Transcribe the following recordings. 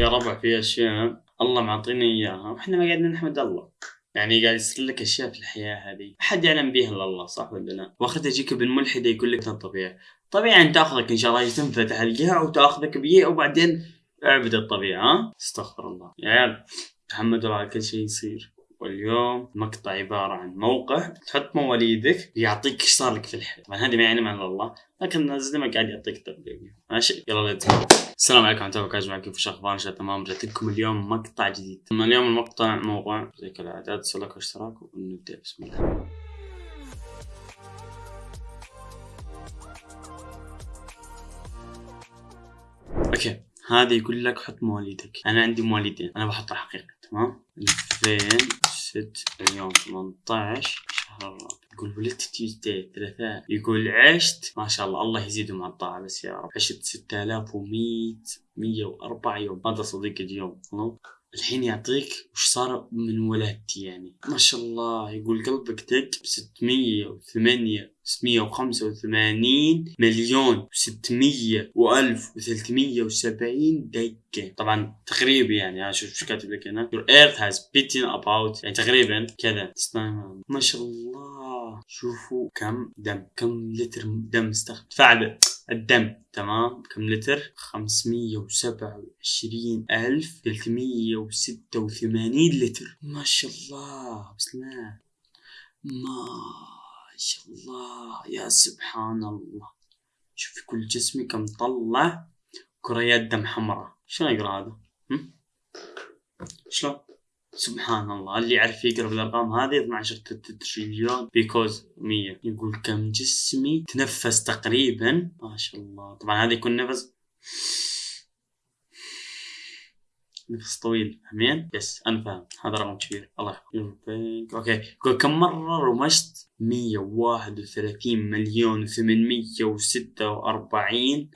يا ربع في أشياء الله معطينا إياها وإحنا ما قاعدين نحمد الله. يعني قاعد يصير لك أشياء في الحياة هذه. ما حد يعلم بها الا الله صح ولا لا؟ واخرتها يجيك ابن ملحد يقول لك الطبيعة. طبيعي أن تأخذك إن شاء الله تنفتح القاع وتأخذك بيه وبعدين أعبد الطبيعة؟ استغفر الله. يا عيال تحمدوا على كل شيء يصير. واليوم مقطع عبارة عن موقع تحط مواليدك يعطيك إيش صار لك في الحياة. طبعا هذه ما يعني مع الله لكن الزلمة قاعد يعطيك تربية ماشي؟ يلا let's السلام عليكم ورحمة الله وبركاته معكم في أخبار إن شاء الله تمام. رجعت لكم اليوم مقطع جديد. اليوم المقطع موقع زي كالعادة تسوي اشتراك ونبدأ. بسم الله. okay هذا يقول لك حط مواليدك. أنا عندي مواليدين. أنا بحطها حقيقة تمام؟ 2006 اليوم 18 شهر الرابع يقول ولدت Tuesday ثلاثاء يقول عشت؟ ما شاء الله الله يزيدهم على الطاعة بس يا رب. عشت 6100 104 يوم. هذا صديقي اليوم الحين يعطيك وش صار من ولادتي يعني. ما شاء الله يقول قلبك دق ب 608 685 مليون و600 و1370 دقة. طبعا تقريبا يعني شوف شو كاتب لك هنا. Your earth has beaten about يعني تقريبا كذا. ما شاء الله. شوفوا كم دم كم لتر دم استخدم. فعل. الدم تمام؟ كم لتر؟ خمسمية وسبعة وعشرين ألف ثلاثمية وستة وثمانين لتر. ما شاء الله الله ما شاء الله يا سبحان الله. شوف كل جسمي كم طلع كريات دم حمراء. شلون اقرا هذا؟ شلون؟ سبحان الله. اللي يعرف يقرأ بالارقام هذه 12 تريليون because 100 يقول كم جسمي تنفس تقريبا؟ ما شاء الله. طبعا هذا يكون نفس. نفس طويل. فاهمين؟ yes أنا فاهم. هذا رقم كبير. الله يحفظك. okay. يقول كم مرة رمشت؟ 131 مليون و846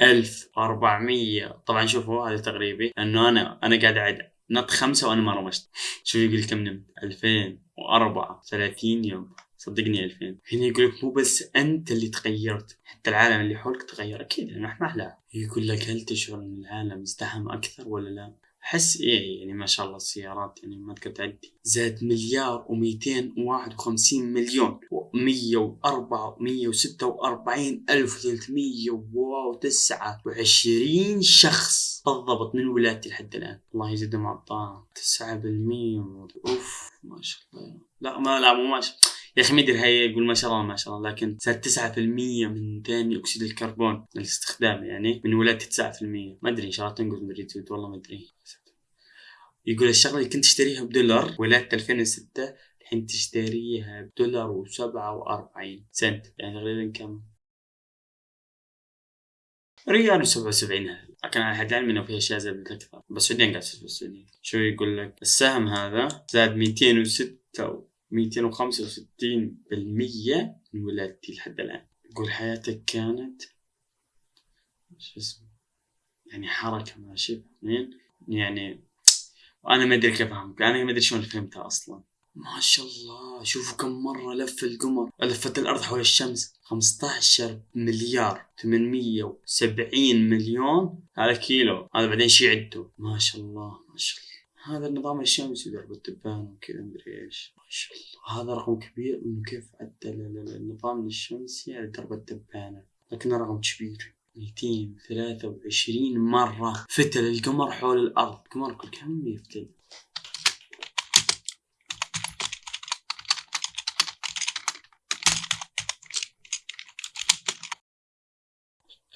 ألف 400 طبعا شوفوا هذا تقريبي. لأنه أنا أنا قاعد أعد نط خمسة وأنا ما رمشت شوف يقول كم نمت 2004 30 يوم. صدقني 2000 هنا يقول لك مو بس أنت اللي تغيرت حتى العالم اللي حولك تغير. أكيد لأنه إحنا أحلى. يقول لك هل تشعر إن العالم ازدحم أكثر ولا لا؟ أحس إيه يعني ما شاء الله السيارات يعني ما تقدر تعدي. زاد مليار و251 مليون و104 146 ألف 329 شخص. بالضبط من ولادتي لحد الآن. الله على الطاعة 9% أوف ما شاء الله. لا ما لا مو ما شاء يا أخي مدري هي يقول ما شاء الله ما شاء الله لكن زاد 9% من ثاني أكسيد الكربون الاستخدام يعني من ولادتي 9% ما أدري إن شاء الله تنقص مدري والله ما أدري. يقول الشغلة اللي كنت اشتريها بدولار ولادة 2006 الحين تشتريها بدولار و47 سنت. يعني تقريبا كم؟ ريال و77 لكن على حد علمي انه في أشياء زادت أكثر بس السعوديين قاعد في السعوديه شو يقول لك؟ السهم هذا زاد 206 265 بالمية من ولادتي لحد الآن. يقول حياتك كانت شو اسمه؟ يعني حركة ماشي يعني وأنا ما أدري كيف أفهمك أنا ما أدري شلون فهمتها أصلا. ما شاء الله. شوفوا كم مرة لف القمر. لفت الأرض حول الشمس. 15 مليار. 870 مليون. على كيلو. هذا بعدين شي عدته ما شاء الله ما شاء الله. هذا النظام الشمسي درب التبان وكذا مدري إيش. ما شاء الله. هذا رقم كبير إنه كيف عدل النظام الشمسي على درب التبانة. لكنه رقم كبير. 223 مرة فتل القمر حول الأرض. القمر كل كم؟ يفتل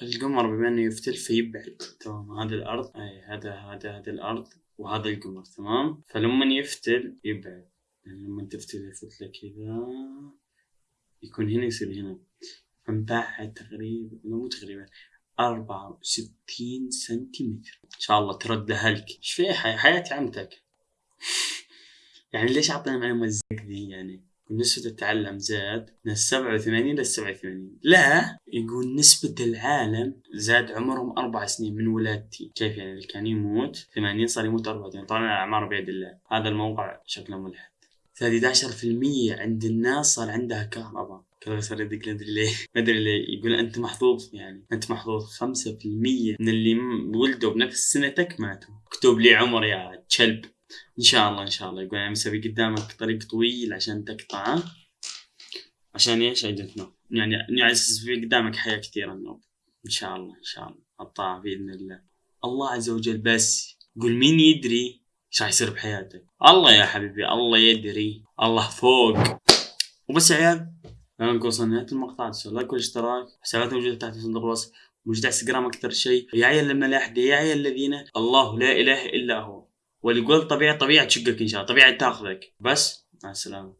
القمر بما إنه يفتل فيبعد. تمام. هذا الأرض أي هذا هذا هذا الأرض وهذا القمر. تمام. فلما يفتل يبعد. يعني لما تفتل الفتلة كذا يكون هنا يصير هنا. فنبعد تقريبا مو تقريبا أربعة وستين سنتيمتر. إن شاء الله تردها لك إيش في حياتي عمتك؟ يعني ليش أعطينا معلومة زي ذي يعني؟ نسبة التعلم زاد من السبعة وثمانين للسبعة وثمانين. لا يقول نسبة العالم زاد عمرهم أربع سنين من ولادتي. كيف يعني؟ اللي كان يموت ثمانين صار يموت أربعة طبعا الأعمار بيد الله. هذا الموقع شكله ملحد. 13% عند الناس صار عندها كهرباء. كذا صار يدق لي أدري ليه. ما أدري ليه. يقول أنت محظوظ يعني. أنت محظوظ. 5% من اللي ولدوا بنفس سنتك ماتوا. اكتب لي عمر يا كلب. إن شاء الله إن شاء الله. يقول أنا مسوي قدامك طريق طويل عشان تقطعه. عشان إيش؟ Know يعني يعني في قدامك حياة كثيرة إن شاء الله إن شاء الله. اطاع بإذن الله. الله عز وجل بس قول مين يدري إيش راح يصير بحياتك؟ الله يا حبيبي الله يدري. الله فوق. وبس يا عيال نكون وصلنا نهايه المقطع تسوي لايك والاشتراك حساباتنا موجودة تحت في صندوق الوصف. موجود على إنستغرام أكثر شيء. يا عيال الملاحده يا عيال الذين الله لا إله إلا هو. واللي يقول طبيعه طبيعه تشقك إن شاء الله طبيعه تاخذك. بس مع السلامة.